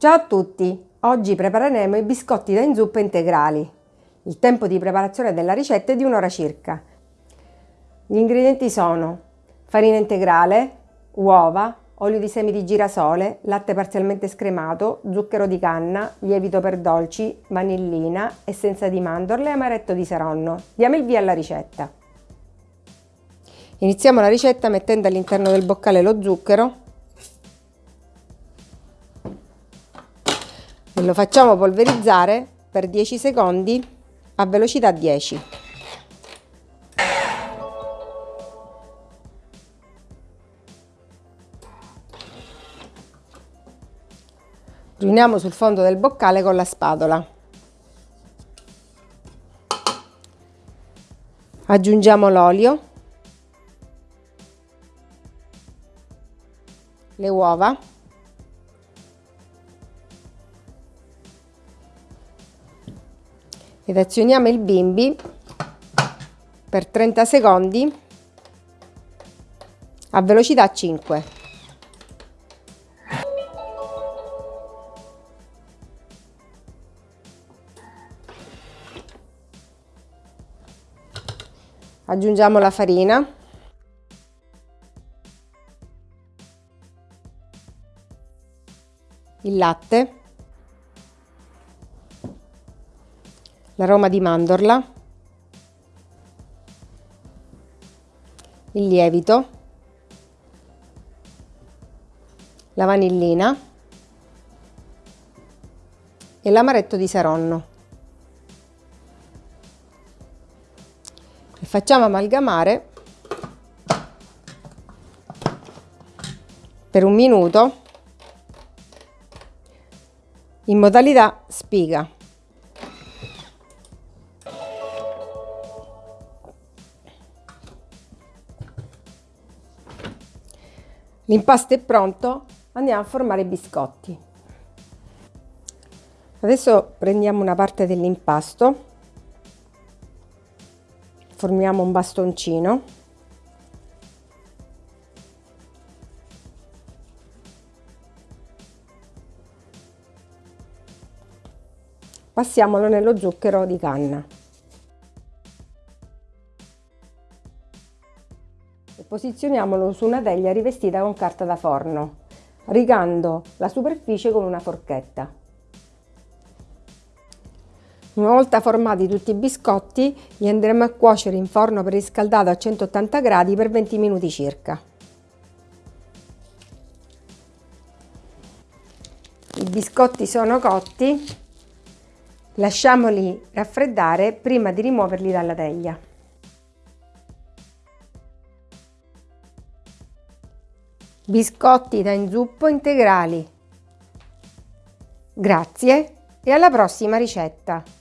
Ciao a tutti! Oggi prepareremo i biscotti da inzuppa integrali. Il tempo di preparazione della ricetta è di un'ora circa. Gli ingredienti sono farina integrale, uova, olio di semi di girasole, latte parzialmente scremato, zucchero di canna, lievito per dolci, vanillina, essenza di mandorle e amaretto di seronno. Diamo il via alla ricetta. Iniziamo la ricetta mettendo all'interno del boccale lo zucchero e lo facciamo polverizzare per 10 secondi a velocità 10. Riuniamo sul fondo del boccale con la spatola. Aggiungiamo l'olio, le uova ed azioniamo il bimbi per 30 secondi a velocità 5. Aggiungiamo la farina. Il latte. L'aroma di mandorla, il lievito, la vanillina e l'amaretto di Saronno. E facciamo amalgamare per un minuto in modalità spiga. L'impasto è pronto, andiamo a formare i biscotti. Adesso prendiamo una parte dell'impasto, formiamo un bastoncino. Passiamolo nello zucchero di canna. Posizioniamolo su una teglia rivestita con carta da forno, rigando la superficie con una forchetta. Una volta formati tutti i biscotti, li andremo a cuocere in forno preriscaldato a 180 gradi per 20 minuti circa. I biscotti sono cotti, lasciamoli raffreddare prima di rimuoverli dalla teglia. Biscotti da inzuppo integrali. Grazie e alla prossima ricetta!